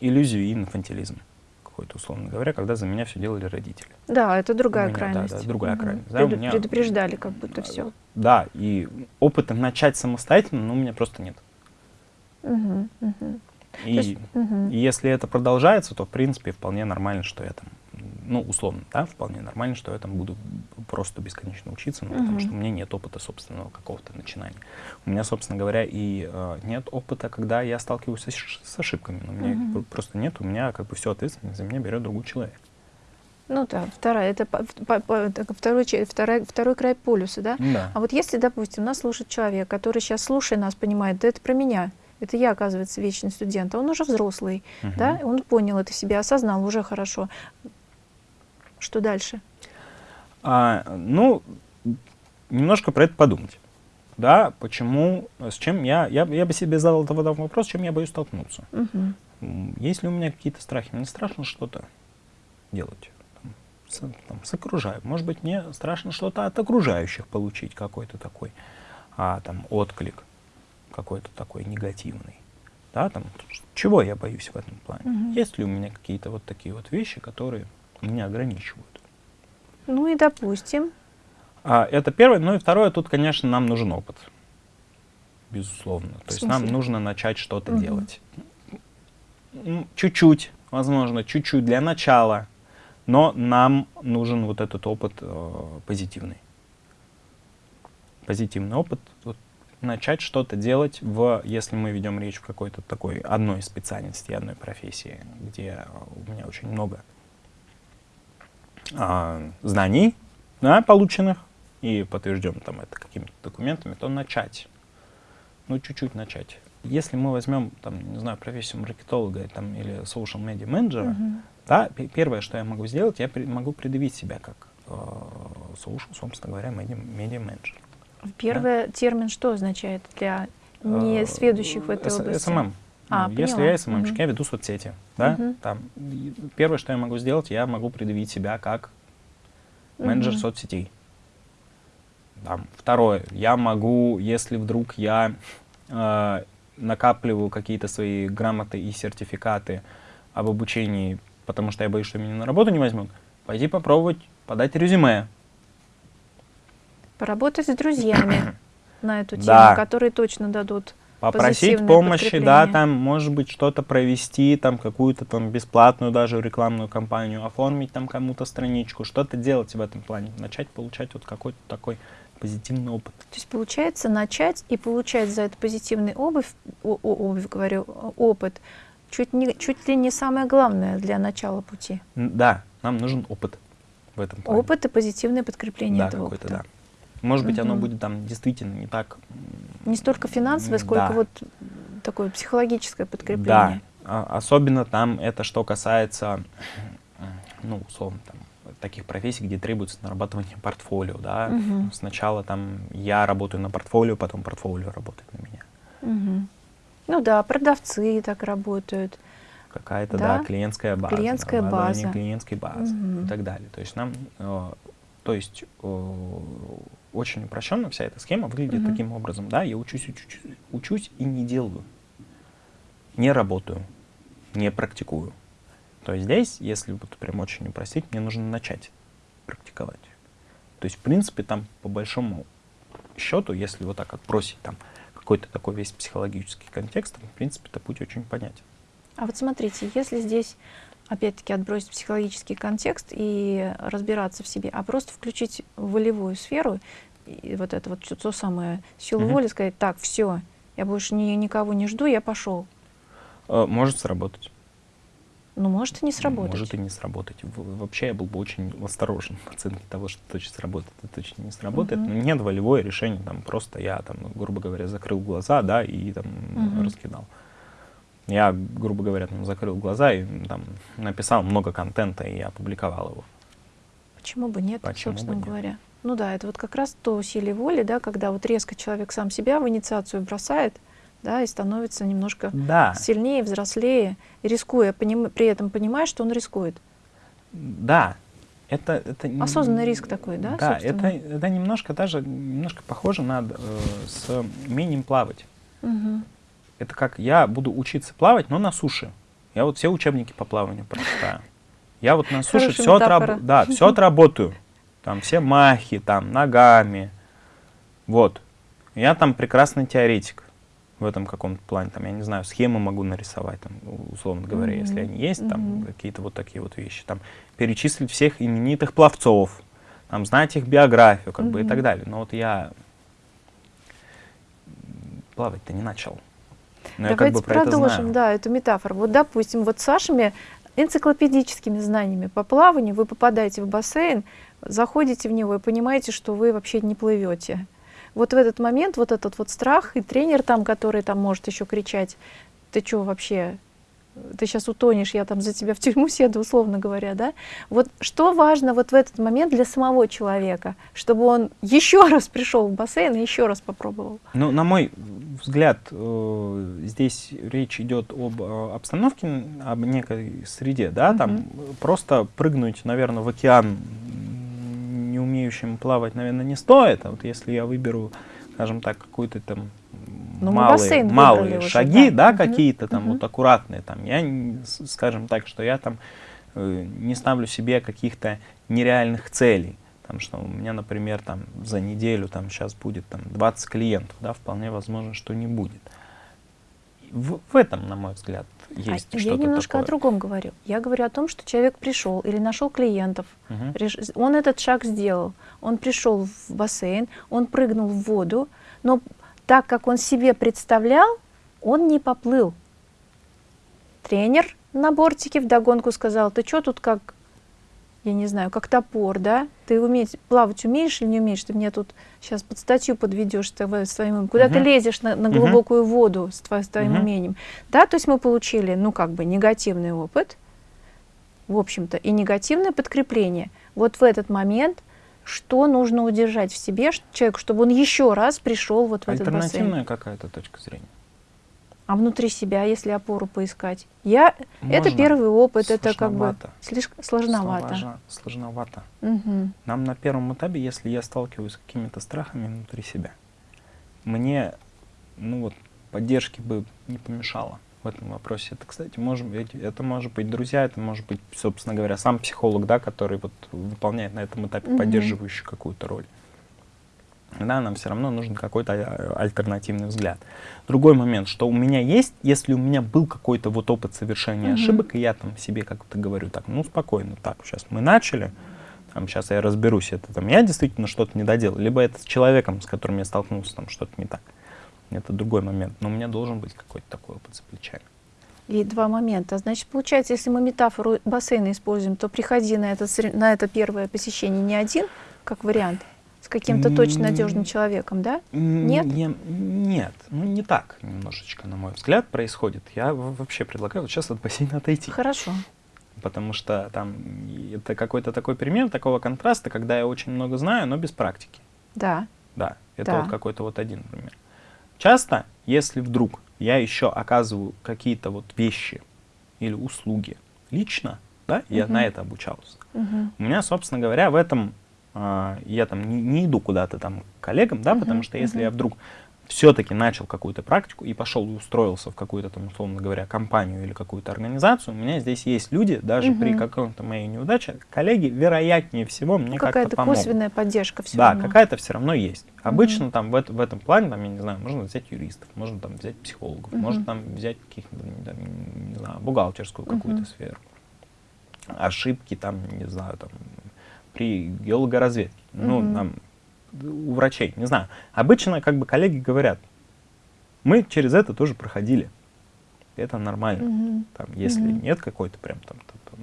иллюзию и инфантилизм какой-то, условно говоря, когда за меня все делали родители. Да, это другая меня, крайность. Да, да, другая угу. крайность. Да, Пред, меня, предупреждали как будто все. Да, и опыта начать самостоятельно, ну, у меня просто нет. Угу, угу. И, есть, угу. и если это продолжается, то, в принципе, вполне нормально, что я там, ну, условно, да, вполне нормально, что я там буду просто бесконечно учиться, ну, угу. потому что у меня нет опыта собственного какого-то начинания. У меня, собственно говоря, и э, нет опыта, когда я сталкиваюсь с, с ошибками. У меня угу. просто нет, у меня как бы все ответственность за меня берет другой человек. Ну да, вторая, это, по, по, по, второй, второй, второй край полюса, да? да? А вот если, допустим, нас слушает человек, который сейчас, слушая нас, понимает, да это про меня, это я, оказывается, вечный студент, а он уже взрослый, угу. да, он понял это себя, осознал уже хорошо. Что дальше? А, ну, немножко про это подумать. Да, почему, с чем я, я, я бы себе задал этот вопрос, с чем я боюсь столкнуться. Угу. Есть ли у меня какие-то страхи? Мне страшно что-то делать. С, там, с окружающим. Может быть, мне страшно что-то от окружающих получить, какой-то такой а, там, отклик, какой-то такой негативный. Да, там, чего я боюсь в этом плане? Угу. Есть ли у меня какие-то вот такие вот вещи, которые меня ограничивают? Ну и допустим. А, это первое. Ну и второе, тут, конечно, нам нужен опыт. Безусловно. То есть нам нужно начать что-то угу. делать. Чуть-чуть, возможно, чуть-чуть для начала, но нам нужен вот этот опыт э, позитивный. Позитивный опыт, вот, начать что-то делать, в, если мы ведем речь в какой-то такой одной специальности, одной профессии, где у меня очень много э, знаний, да, полученных, и подтвержден там это какими-то документами, то начать. Ну, чуть-чуть начать. Если мы возьмем, там, не знаю, профессию маркетолога там, или social media менеджера, uh -huh. Да, первое, что я могу сделать, я при, могу предъявить себя как э, social, собственно говоря, медиа менеджер. Первый да? термин что означает для не э, сведущих в этой области? SMM. А, Если я СММщик, угу. я веду соцсети. Да? Угу. Там, первое, что я могу сделать, я могу предъявить себя как менеджер угу. соцсетей. Там, второе, я могу, если вдруг я э, накапливаю какие-то свои грамоты и сертификаты об обучении, потому что я боюсь, что меня на работу не возьмут, пойти попробовать подать резюме. Поработать с друзьями на эту тему, да. которые точно дадут Попросить помощи, да, там, может быть, что-то провести, там, какую-то там бесплатную даже рекламную кампанию, оформить там кому-то страничку, что-то делать в этом плане, начать получать вот какой-то такой позитивный опыт. То есть получается начать и получать за это позитивный обувь, о, о, обувь говорю, опыт, чуть, не, чуть ли не самое главное для начала пути. Да, нам нужен опыт в этом плане. Опыт и позитивное подкрепление да, этого опыта. Да. Может быть, угу. оно будет там действительно не так... Не столько финансовое, сколько да. вот такое психологическое подкрепление. Да, особенно там это что касается, ну, условно, там, таких профессий, где требуется нарабатывание портфолио, да. Угу. Сначала там я работаю на портфолио, потом портфолио работает на меня. Угу. Ну да, продавцы так работают. Какая-то, да? да, клиентская база. Клиентская база. клиентской базы угу. и так далее. То есть нам, э, то есть э, очень упрощенно вся эта схема выглядит угу. таким образом, да, я учусь, учусь, учусь и не делаю, не работаю, не практикую. То есть здесь, если вот прям очень упростить, мне нужно начать практиковать. То есть, в принципе, там по большому счету, если вот так отбросить там какой-то такой весь психологический контекст, в принципе, это путь очень понятен. А вот смотрите, если здесь опять-таки отбросить психологический контекст и разбираться в себе, а просто включить волевую сферу, и вот это вот то самое, силу угу. воли, сказать, так, все, я больше ни, никого не жду, я пошел. Э, может сработать. Ну, может и не сработать. Может и не сработать. Вообще я был бы очень осторожен в оценке того, что точно сработает, это точно не сработает. -huh. Но нет волевое решение, там просто я, там, грубо говоря, закрыл глаза, да, и там -huh. раскидал. Я, грубо говоря, там, закрыл глаза и там написал много контента и опубликовал его. Почему бы нет, Почему собственно бы говоря? Нет? Ну да, это вот как раз то усилие воли, да, когда вот резко человек сам себя в инициацию бросает, да, и становится немножко да. сильнее, взрослее, рискуя, поним, при этом понимая, что он рискует. Да, это, это осознанный риск такой, да? Да, это, это немножко даже немножко похоже на э, с умением плавать. Угу. Это как я буду учиться плавать, но на суше. Я вот все учебники по плаванию прочитаю. Я вот на суше все, отраб... да, все отработаю. Там все махи, там ногами. Вот. Я там прекрасный теоретик в этом каком-то плане, там, я не знаю, схемы могу нарисовать, там, условно говоря, mm -hmm. если они есть, там, mm -hmm. какие-то вот такие вот вещи, там, перечислить всех именитых пловцов, там, знать их биографию, как mm -hmm. бы, и так далее. Но вот я плавать-то не начал. Но Давайте я как бы про продолжим, да, эту метафору. Вот, допустим, вот с вашими энциклопедическими знаниями по плаванию вы попадаете в бассейн, заходите в него и понимаете, что вы вообще не плывете вот в этот момент вот этот вот страх, и тренер там, который там может еще кричать, ты что вообще, ты сейчас утонешь, я там за тебя в тюрьму седу, условно говоря, да? Вот что важно вот в этот момент для самого человека, чтобы он еще раз пришел в бассейн и еще раз попробовал? Ну, на мой взгляд, э, здесь речь идет об э, обстановке, об некой среде, да, там mm -hmm. просто прыгнуть, наверное, в океан умеющим плавать, наверное, не стоит, а вот если я выберу, скажем так, какую-то там ну, малые, малые шаги, уже, да, да какие-то там угу. вот аккуратные, там, я, скажем так, что я там э, не ставлю себе каких-то нереальных целей, там, что у меня, например, там за неделю там сейчас будет там 20 клиентов, да, вполне возможно, что не будет. В, в этом, на мой взгляд, есть а что-то Я немножко такое. о другом говорю. Я говорю о том, что человек пришел или нашел клиентов, угу. он этот шаг сделал, он пришел в бассейн, он прыгнул в воду, но так, как он себе представлял, он не поплыл. Тренер на бортике вдогонку сказал, ты что тут как, я не знаю, как топор, да? Ты уметь, плавать умеешь или не умеешь? Ты меня тут сейчас под статью подведешь своим, куда -huh. ты лезешь на, на глубокую -huh. воду с, твоим, с твоим -huh. умением. Да, то есть мы получили, ну как бы, негативный опыт, в общем-то, и негативное подкрепление. Вот в этот момент что нужно удержать в себе человеку, чтобы он еще раз пришел вот в этот бассейн. Альтернативная какая-то точка зрения. А внутри себя, если опору поискать? Я, это первый опыт, это как бы слишком сложновато. Сложно, сложновато. Угу. Нам на первом этапе, если я сталкиваюсь с какими-то страхами внутри себя, мне, ну вот, поддержки бы не помешало в этом вопросе. Это, кстати, может быть, это может быть друзья, это может быть, собственно говоря, сам психолог, да, который вот выполняет на этом этапе mm поддерживающую какую-то роль. Да, нам все равно нужен какой-то а, альтернативный взгляд. Другой момент, что у меня есть, если у меня был какой-то вот опыт совершения mm ошибок, и я там себе как-то говорю, так, ну спокойно, так, сейчас мы начали, там, сейчас я разберусь, это там я действительно что-то не доделал, либо это с человеком, с которым я столкнулся, там что-то не так это другой момент. Но у меня должен быть какой-то такой опыт за плечами. И два момента. Значит, получается, если мы метафору бассейна используем, то приходи на это, на это первое посещение не один, как вариант, с каким-то точно надежным человеком, да? Нет? Не, нет, ну не так немножечко, на мой взгляд, происходит. Я вообще предлагаю вот сейчас от бассейна отойти. Хорошо. Потому что там это какой-то такой пример такого контраста, когда я очень много знаю, но без практики. Да. Да, это да. вот какой-то вот один пример. Часто, если вдруг я еще оказываю какие-то вот вещи или услуги лично, да, я uh -huh. на это обучался. -huh. У меня, собственно говоря, в этом я там не, не иду куда-то там к коллегам, да, uh -huh. потому что если uh -huh. я вдруг все-таки начал какую-то практику и пошел и устроился в какую-то там, условно говоря, компанию или какую-то организацию, у меня здесь есть люди, даже угу. при каком-то моей неудаче, коллеги, вероятнее всего, мне как-то Какая-то косвенная поддержка все да, равно. Да, какая-то все равно есть. Обычно угу. там в, в этом плане, там, я не знаю, можно взять юристов, можно там взять психологов, угу. можно там взять каких-то, не знаю, бухгалтерскую какую-то угу. сферу. Ошибки там, не знаю, там, при геологоразведке. Угу. Ну, там, у врачей, не знаю. Обычно как бы коллеги говорят, мы через это тоже проходили. Это нормально. Mm -hmm. там, если mm -hmm. нет какой-то прям там, там,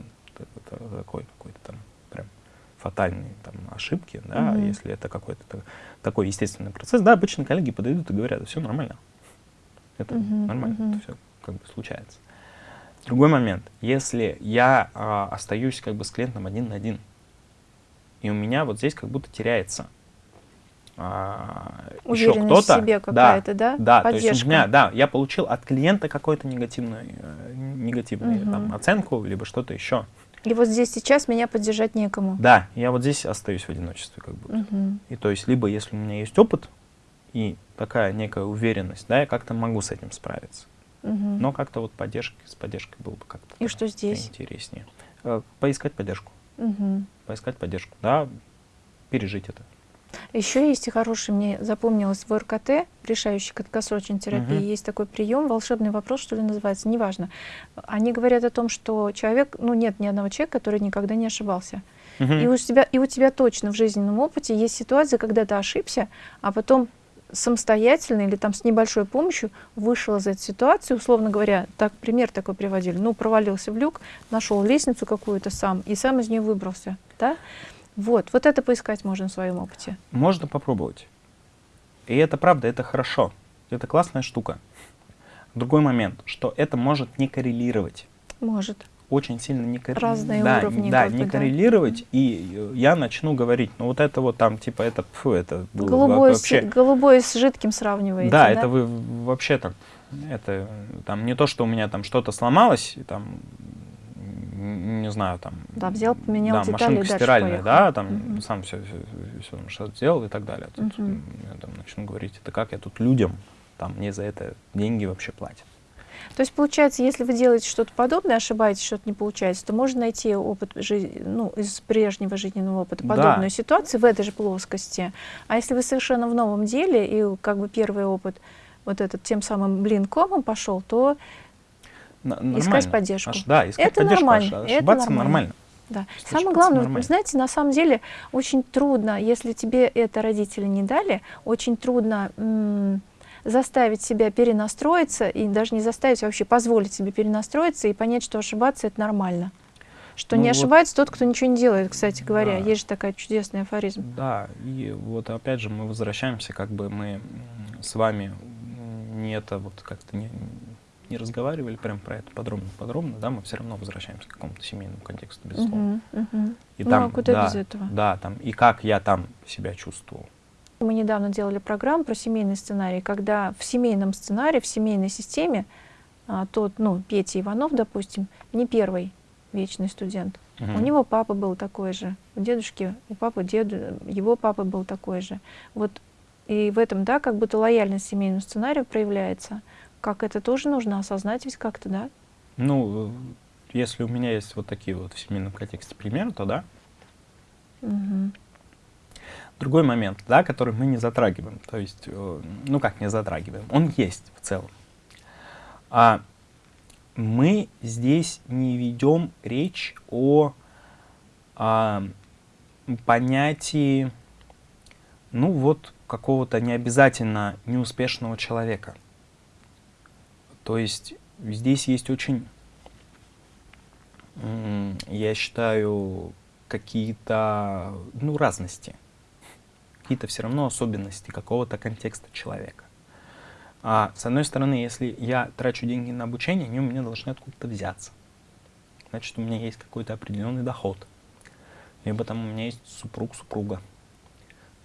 там такой какой-то там прям фатальной там ошибки, да, mm -hmm. если это какой-то такой естественный процесс, да, обычно коллеги подойдут и говорят, все нормально. Это mm -hmm. нормально, mm -hmm. это все как бы случается. Другой момент, если я а, остаюсь как бы с клиентом один на один, и у меня вот здесь как будто теряется а, еще кто-то. себе какая-то, да? Да, Поддержка. то есть у меня, да, я получил от клиента какую-то негативную, э, негативную угу. там, оценку, либо что-то еще. И вот здесь сейчас меня поддержать некому. Да, я вот здесь остаюсь в одиночестве как будто. Угу. И то есть либо если у меня есть опыт и такая некая уверенность, да, я как-то могу с этим справиться. Угу. Но как-то вот поддержки, с поддержкой было бы как-то И что здесь? интереснее. Э, поискать поддержку. Угу. Поискать поддержку, да, пережить это. Еще есть и хороший, мне запомнилось в РКТ, решающий краткосрочной терапии, угу. есть такой прием, волшебный вопрос, что ли, называется, неважно. Они говорят о том, что человек, ну нет ни одного человека, который никогда не ошибался. Угу. И, у тебя, и у тебя точно в жизненном опыте есть ситуация, когда ты ошибся, а потом самостоятельно или там с небольшой помощью вышел из этой ситуации, условно говоря, так пример такой приводили, ну, провалился в люк, нашел лестницу какую-то сам и сам из нее выбрался, да? Вот, вот это поискать можно в своем опыте. Можно попробовать. И это правда, это хорошо. Это классная штука. Другой момент, что это может не коррелировать. Может. Очень сильно не коррелировать. Разные да, уровни. Да, не бы, коррелировать, да. и я начну говорить, ну вот это вот там, типа, это, фу, это было голубой вообще... С, голубой с жидким сравниваете, да? Да, это вы вообще там, это там не то, что у меня там что-то сломалось, там не знаю, там... Да, взял, поменял да, детали машинка стиральная, да, там mm -hmm. сам все, все, все что-то сделал и так далее. Тут mm -hmm. я там начну говорить, это как я тут людям, там мне за это деньги вообще платят. То есть, получается, если вы делаете что-то подобное, ошибаетесь, что-то не получается, то можно найти опыт жизни, ну, из прежнего жизненного опыта подобную да. ситуацию в этой же плоскости. А если вы совершенно в новом деле, и как бы первый опыт вот этот тем самым блин комом пошел, то Нормально. Искать поддержку. Аж, да, искать это поддержку. Нормально. Аж, ошибаться это нормально. нормально. Да. Самое главное, нормально. знаете, на самом деле очень трудно, если тебе это родители не дали, очень трудно заставить себя перенастроиться, и даже не заставить, а вообще позволить себе перенастроиться и понять, что ошибаться — это нормально. Что ну не вот, ошибается тот, кто ничего не делает, кстати говоря. Да. Есть же такая чудесный афоризм. Да, и вот опять же мы возвращаемся, как бы мы с вами не это вот как-то не, не разговаривали прям про это подробно-подробно, да, мы все равно возвращаемся к какому-то семейному контексту, безусловно. Uh -huh, uh -huh. И ну, там, а куда да, без этого? Да, там, и как я там себя чувствовал. Мы недавно делали программу про семейный сценарий, когда в семейном сценарии, в семейной системе а, тот, ну, Петя Иванов, допустим, не первый вечный студент. Uh -huh. У него папа был такой же, у дедушки, у папы, деду, его папа был такой же. Вот и в этом, да, как будто лояльность семейному сценарию проявляется. Как это тоже нужно осознать ведь как-то, да? Ну, если у меня есть вот такие вот в семейном контексте примеры, то да. Угу. Другой момент, да, который мы не затрагиваем, то есть, э, ну как не затрагиваем, он есть в целом. А мы здесь не ведем речь о, о понятии, ну вот, какого-то необязательно неуспешного человека. То есть здесь есть очень, я считаю, какие-то ну, разности, какие-то все равно особенности какого-то контекста человека. А с одной стороны, если я трачу деньги на обучение, они у меня должны откуда-то взяться. Значит, у меня есть какой-то определенный доход. Либо там у меня есть супруг-супруга,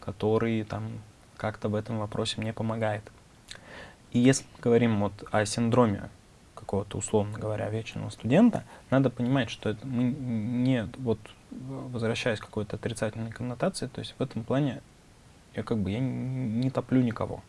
который там как-то в этом вопросе мне помогает. И если мы говорим вот о синдроме какого-то, условно говоря, вечного студента, надо понимать, что это мы не, вот, возвращаясь к какой-то отрицательной коннотации, то есть в этом плане я как бы я не топлю никого.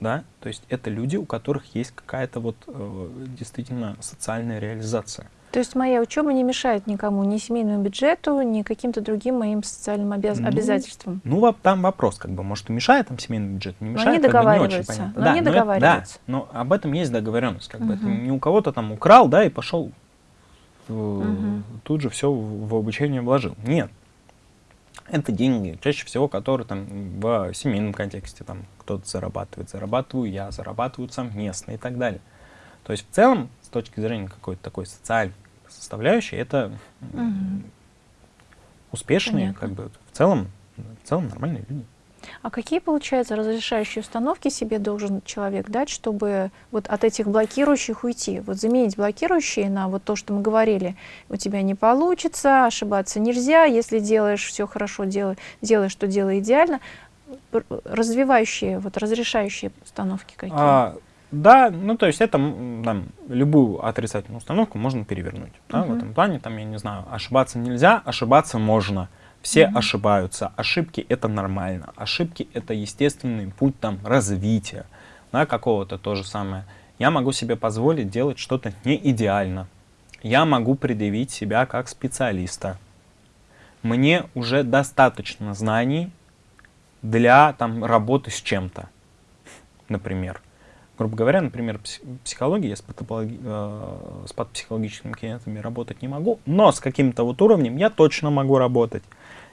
Да? То есть это люди, у которых есть какая-то вот э, действительно социальная реализация. То есть моя учеба не мешает никому, ни семейному бюджету, ни каким-то другим моим социальным обяз ну, обязательствам. Ну, там вопрос, как бы, может, и мешает там семейный бюджет, не мешает, но они договариваются, не очень понятно. Но да, они но договариваются. Это, да, но об этом есть договоренность, как угу. бы, это не у кого-то там украл, да, и пошел угу. тут же все в, в обучение вложил. Нет. Это деньги, чаще всего, которые там в семейном контексте, там кто-то зарабатывает, зарабатываю я, зарабатывают совместно и так далее. То есть в целом, с точки зрения какой-то такой социальной составляющей, это угу. успешные, Понятно. как бы в целом, в целом нормальные люди. А какие, получается, разрешающие установки себе должен человек дать, чтобы вот от этих блокирующих уйти? Вот заменить блокирующие на вот то, что мы говорили. У тебя не получится, ошибаться нельзя, если делаешь все хорошо, делай, делаешь, то делай идеально. Развивающие, вот разрешающие установки какие? А, да, ну то есть это там, любую отрицательную установку можно перевернуть. Да, uh -huh. В этом плане, там, я не знаю, ошибаться нельзя, ошибаться можно. Все -huh. ошибаются. Ошибки это нормально. Ошибки это естественный путь там развития. Да, какого-то то же самое. Я могу себе позволить делать что-то не идеально. Я могу предъявить себя как специалиста. Мне уже достаточно знаний для там, работы с чем-то, например грубо говоря, например, психология, я с, патопологи... э, с патопсихологическими клиентами работать не могу, но с каким-то вот уровнем я точно могу работать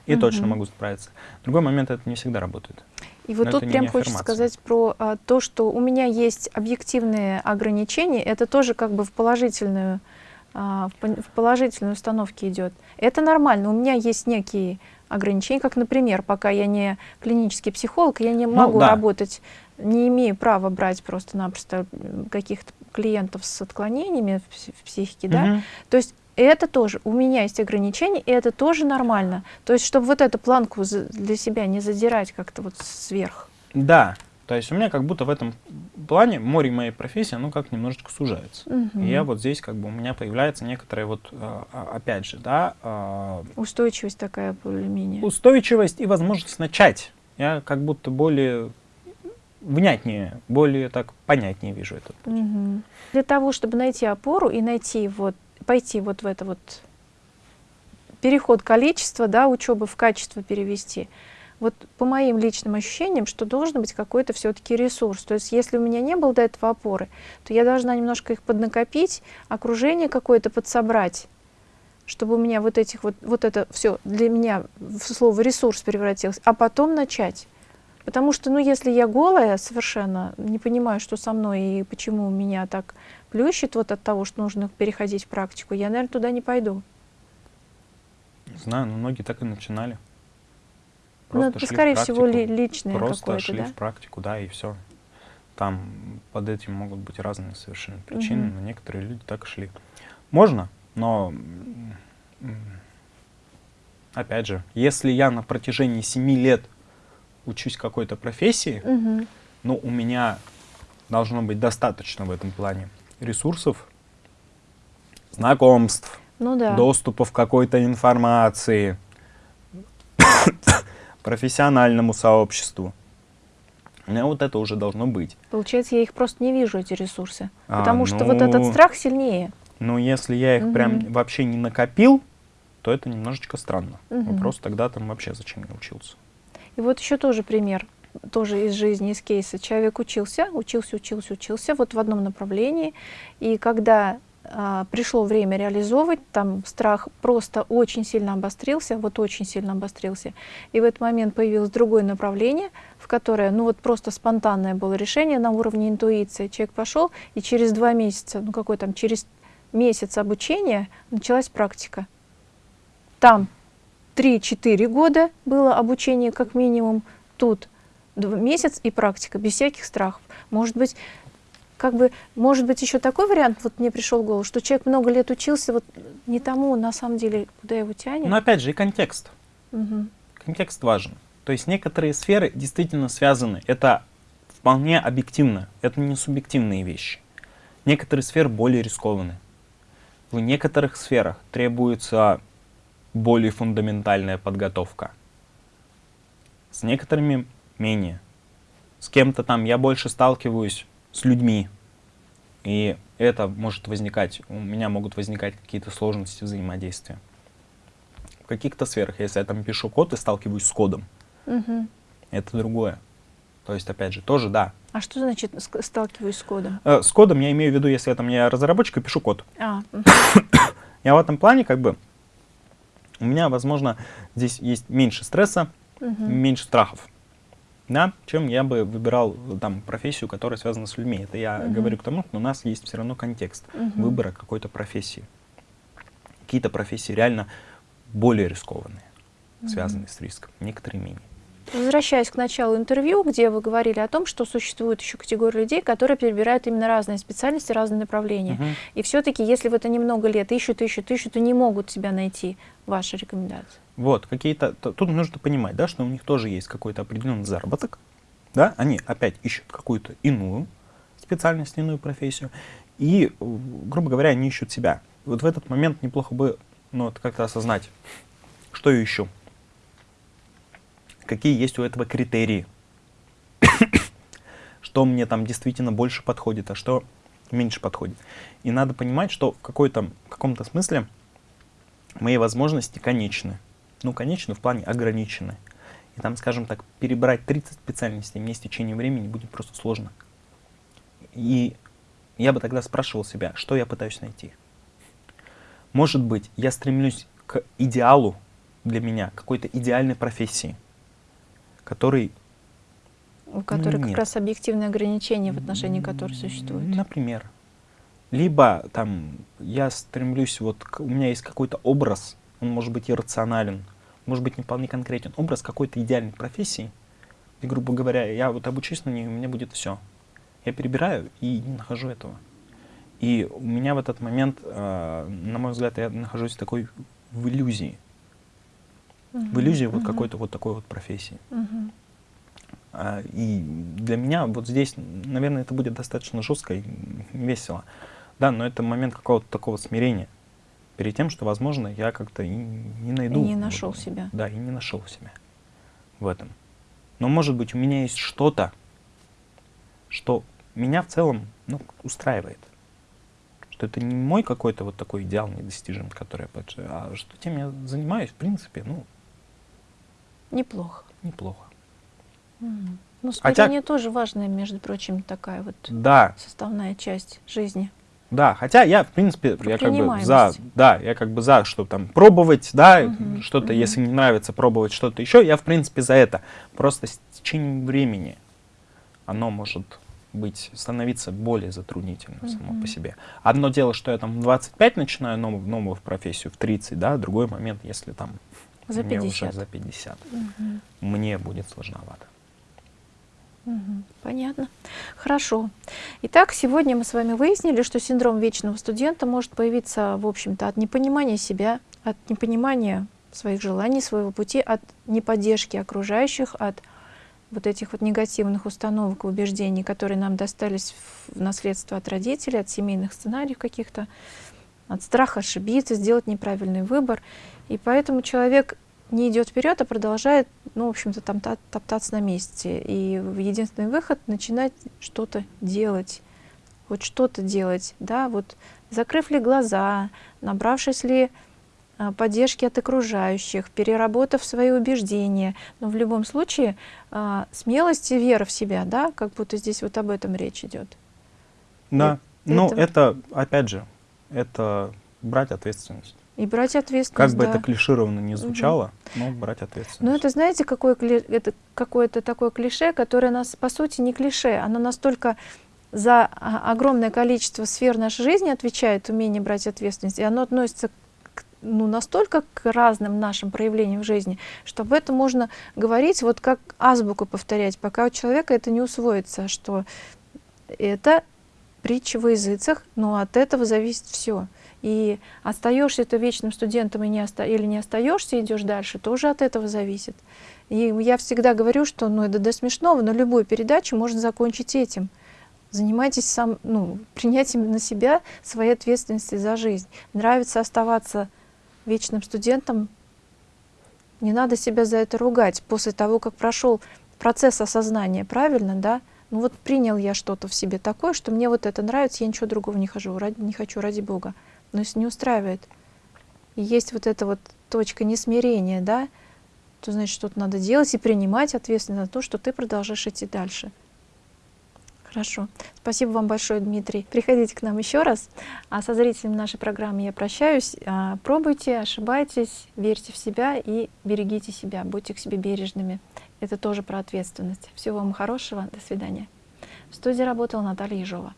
и угу. точно могу справиться. Другой момент, это не всегда работает. И вот но тут прям хочется сказать про а, то, что у меня есть объективные ограничения, это тоже как бы в положительную, а, в, в положительную установке идет. Это нормально, у меня есть некие ограничений, как, например, пока я не клинический психолог, я не ну могу ну, да. работать, не имею права брать просто-напросто каких-то клиентов с отклонениями в психике, угу. да, то есть это тоже, у меня есть ограничения, и это тоже нормально. То есть, чтобы вот эту планку для себя не задирать как-то вот сверх. Да, то есть у меня как будто в этом плане море моей профессии, оно как немножечко сужается. Угу. И я вот здесь как бы у меня появляется некоторая вот, а, а, опять же, да... А, устойчивость такая более-менее. Устойчивость и возможность начать. Я как будто более внятнее, более так понятнее вижу это. Угу. Для того, чтобы найти опору и найти вот, пойти вот в это вот переход количества, да, учебы в качество перевести, вот по моим личным ощущениям, что должен быть какой-то все-таки ресурс. То есть если у меня не было до этого опоры, то я должна немножко их поднакопить, окружение какое-то подсобрать, чтобы у меня вот этих вот, вот это все для меня в слово ресурс превратилось, а потом начать. Потому что, ну, если я голая совершенно, не понимаю, что со мной и почему меня так плющит вот от того, что нужно переходить в практику, я, наверное, туда не пойду. знаю, но многие так и начинали. Ну, просто ну, это, скорее практику, всего, ли, личное Просто шли да? в практику, да, и все. Там под этим могут быть разные совершенно причины, угу. но некоторые люди так и шли. Можно, но опять же, если я на протяжении семи лет учусь какой-то профессии, угу. ну, у меня должно быть достаточно в этом плане ресурсов, знакомств, ну, да. доступа в какой-то информации, профессиональному сообществу. У меня вот это уже должно быть. Получается, я их просто не вижу, эти ресурсы. А, потому ну, что вот этот страх сильнее. Ну, если я их угу. прям вообще не накопил, то это немножечко странно. Угу. Вопрос тогда там вообще зачем я учился. И вот еще тоже пример, тоже из жизни, из кейса. Человек учился, учился, учился, учился вот в одном направлении. И когда а, пришло время реализовывать, там страх просто очень сильно обострился, вот очень сильно обострился. И в этот момент появилось другое направление, в которое, ну вот просто спонтанное было решение на уровне интуиции. Человек пошел, и через два месяца, ну какой там, через месяц обучения началась практика. Там 3-4 года было обучение как минимум, тут месяц и практика, без всяких страхов. Может быть, как бы, может быть, еще такой вариант, вот мне пришел в голову, что человек много лет учился, вот не тому, на самом деле, куда его тянет. Но опять же, и контекст. Угу. Контекст важен. То есть некоторые сферы действительно связаны. Это вполне объективно, это не субъективные вещи. Некоторые сферы более рискованны. В некоторых сферах требуется более фундаментальная подготовка. С некоторыми менее. С кем-то там я больше сталкиваюсь с людьми. И это может возникать, у меня могут возникать какие-то сложности взаимодействия. В каких-то сферах, если я там пишу код и сталкиваюсь с кодом, угу. это другое. То есть, опять же, тоже да. А что значит сталкиваюсь с кодом? Э, с кодом я имею в виду, если я там я разработчик и пишу код. А, я в этом плане как бы, у меня, возможно, здесь есть меньше стресса, угу. меньше страхов да, чем я бы выбирал там профессию, которая связана с людьми. Это я угу. говорю к тому, что у нас есть все равно контекст угу. выбора какой-то профессии. Какие-то профессии реально более рискованные, угу. связанные с риском, некоторые менее. Возвращаясь к началу интервью, где вы говорили о том, что существует еще категория людей, которые перебирают именно разные специальности, разные направления. Угу. И все-таки, если в это немного лет ищут, ищут, ищут, то не могут себя найти. Ваши рекомендации. Вот, какие-то, тут нужно понимать, да, что у них тоже есть какой-то определенный заработок, да, они опять ищут какую-то иную специальность, иную профессию, и, грубо говоря, они ищут себя. Вот в этот момент неплохо бы, ну, вот как-то осознать, что я ищу, какие есть у этого критерии, что мне там действительно больше подходит, а что меньше подходит. И надо понимать, что в каком-то смысле мои возможности конечны ну, конечно, в плане ограничены. И там, скажем так, перебрать 30 специальностей мне с течением времени будет просто сложно. И я бы тогда спрашивал себя, что я пытаюсь найти. Может быть, я стремлюсь к идеалу для меня, какой-то идеальной профессии, который... У которой ну, как раз объективные ограничения, в отношении которых существуют. Например. Либо там я стремлюсь, вот у меня есть какой-то образ, он может быть иррационален, может быть не вполне конкретен, образ какой-то идеальной профессии, и, грубо говоря, я вот обучусь на ней, у меня будет все. Я перебираю и не нахожу этого. И у меня в этот момент, э, на мой взгляд, я нахожусь в такой в иллюзии. В иллюзии -huh. вот какой-то вот такой вот профессии. -huh. а, и для меня вот здесь, наверное, это будет достаточно жестко и весело. Да, но это момент какого-то такого смирения перед тем, что, возможно, я как-то и не найду. И не нашел вот, себя. Да, и не нашел себя в этом. Но, может быть, у меня есть что-то, что меня в целом ну, устраивает. Что это не мой какой-то вот такой идеал недостижим, который я а что тем я занимаюсь, в принципе, ну... Неплохо. Неплохо. Mm. Ну, смирение Хотя... тоже важная, между прочим, такая вот да. составная часть жизни. Да, хотя я, в принципе, я как бы за, да, я как бы за, что там пробовать, да, угу, что-то, угу. если не нравится, пробовать что-то еще, я, в принципе, за это. Просто с течением времени оно может быть, становиться более затруднительным -hmm. само по себе. Одно дело, что я там в 25 начинаю новую, новую профессию, в 30, да, другой момент, если там за 50. мне уже за 50, mm -hmm. мне будет сложновато. Понятно. Хорошо. Итак, сегодня мы с вами выяснили, что синдром вечного студента может появиться, в общем-то, от непонимания себя, от непонимания своих желаний, своего пути, от неподдержки окружающих, от вот этих вот негативных установок убеждений, которые нам достались в наследство от родителей, от семейных сценариев каких-то, от страха ошибиться, сделать неправильный выбор. И поэтому человек не идет вперед, а продолжает, ну, в общем-то, там топтаться на месте. И единственный выход — начинать что-то делать, вот что-то делать, да, вот закрыв ли глаза, набравшись ли а, поддержки от окружающих, переработав свои убеждения. Но в любом случае а, смелость и вера в себя, да, как будто здесь вот об этом речь идет. Да, и, ну это... это, опять же, это брать ответственность. И брать ответственность, Как бы да. это клишированно не звучало, угу. но брать ответственность. Ну это, знаете, какое это какое-то такое клише, которое нас, по сути, не клише. Оно настолько за огромное количество сфер нашей жизни отвечает умение брать ответственность, и оно относится к, ну, настолько к разным нашим проявлениям в жизни, что об этом можно говорить, вот как азбуку повторять, пока у человека это не усвоится, что это притча во языцах, но от этого зависит все. И остаешься ты вечным студентом и не оста или не остаешься, идешь дальше, тоже от этого зависит. И я всегда говорю, что ну, это до смешного, но любую передачу можно закончить этим. Занимайтесь сам, ну, принятием на себя своей ответственности за жизнь. Нравится оставаться вечным студентом, не надо себя за это ругать. После того, как прошел процесс осознания, правильно, да? Ну вот принял я что-то в себе такое, что мне вот это нравится, я ничего другого не, хожу, ради, не хочу, ради Бога но если не устраивает, и есть вот эта вот точка несмирения, да, то значит, что-то надо делать и принимать ответственность за то, что ты продолжаешь идти дальше. Хорошо. Спасибо вам большое, Дмитрий. Приходите к нам еще раз. А со зрителями нашей программы я прощаюсь. А, пробуйте, ошибайтесь, верьте в себя и берегите себя. Будьте к себе бережными. Это тоже про ответственность. Всего вам хорошего. До свидания. В студии работала Наталья Ежова.